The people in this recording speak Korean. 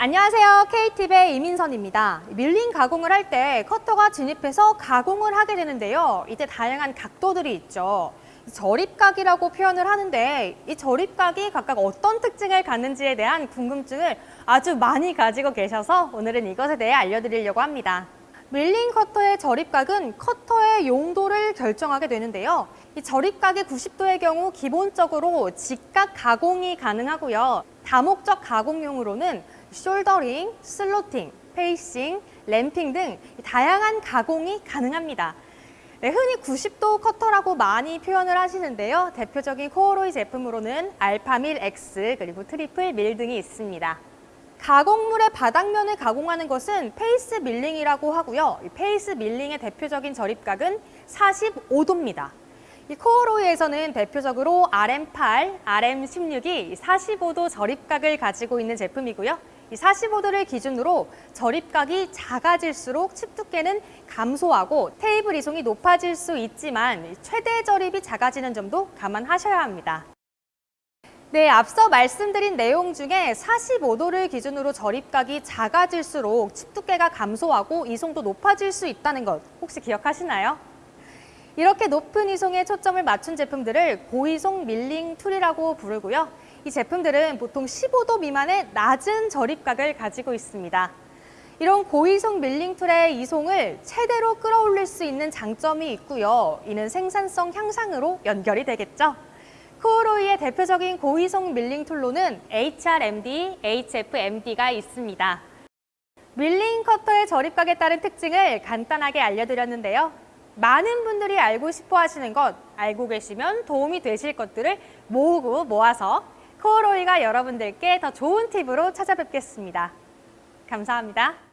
안녕하세요. KTV의 이민선입니다. 밀링 가공을 할 때 커터가 진입해서 가공을 하게 되는데요. 이때 다양한 각도들이 있죠. 절입각이라고 표현을 하는데 이 절입각이 각각 어떤 특징을 갖는지에 대한 궁금증을 아주 많이 가지고 계셔서 오늘은 이것에 대해 알려드리려고 합니다. 밀링 커터의 절입각은 커터의 용도를 결정하게 되는데요. 이 절입각이 90도의 경우 기본적으로 직각 가공이 가능하고요. 다목적 가공용으로는 shouldering, slotting, facing, ramping 등 다양한 가공이 가능합니다. 네, 흔히 90도 커터라고 많이 표현을 하시는데요. 대표적인 코오로이 제품으로는 알파밀 X 그리고 트리플 밀 등이 있습니다. 가공물의 바닥면을 가공하는 것은 face milling이라고 하고요. 이 face milling의 대표적인 절입각은 45도입니다. 이 코오로이에서는 대표적으로 RM8, RM16이 45도 절입각을 가지고 있는 제품이고요. 이 45도를 기준으로 절입각이 작아질수록 칩 두께는 감소하고 테이블 이송이 높아질 수 있지만 최대 절입이 작아지는 점도 감안하셔야 합니다. 네, 앞서 말씀드린 내용 중에 45도를 기준으로 절입각이 작아질수록 칩 두께가 감소하고 이송도 높아질 수 있다는 것 혹시 기억하시나요? 이렇게 높은 이송에 초점을 맞춘 제품들을 고이송 milling tool이라고 부르고요. 이 제품들은 보통 15도 미만의 낮은 절입각을 가지고 있습니다. 이런 고이송 milling tool의 이송을 최대로 끌어올릴 수 있는 장점이 있고요. 이는 생산성 향상으로 연결이 되겠죠. 코오로이의 대표적인 고이송 milling tool로는 HRMD, HFMD가 있습니다. 밀링 커터의 절입각에 따른 특징을 간단하게 알려드렸는데요. 많은 분들이 알고 싶어 하시는 것, 알고 계시면 도움이 되실 것들을 모으고 모아서 코어로이가 여러분들께 더 좋은 팁으로 찾아뵙겠습니다. 감사합니다.